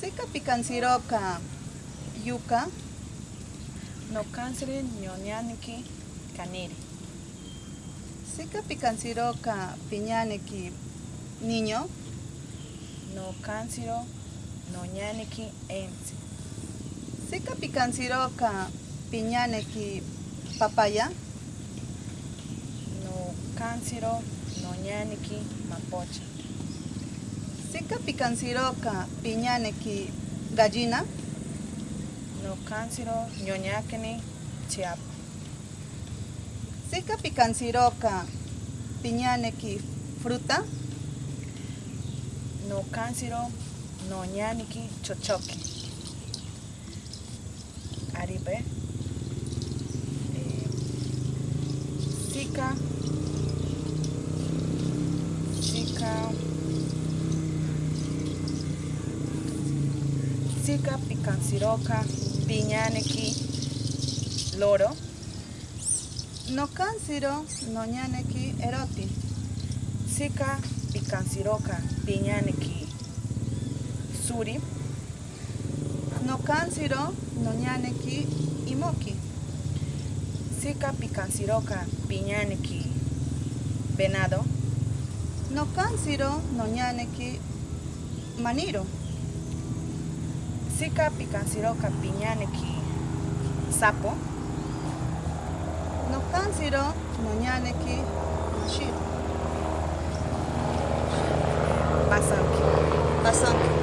Sika pikansiroka yuka, No cansri ñoñaniki kaniri. sika pikansiroka piñaniki niño, No cansiro noñaniki ensi. sika pikansiroka piñaniki papaya, No cansiro noñaniki mapocha. Sika pikansiroka piñaniki gallina, No cansiro ñoñakini chiapa. sika pikansiroka piñaniki fruta, No cansiro noñaniki chochoki. Aribe. Eh. Sika. Sika picansiroca piñaneki loro. no kansiro noñaneki eroti, Sika picansiroca piñaneki suri. no kansiro noñaneki imoki, Sika picansiroca piñaneki venado. no kansiro noñaneki maniro, Sika picansiroca piñaneki sapo. no kansiro noñaneki shiro, Pasanki. pasanki.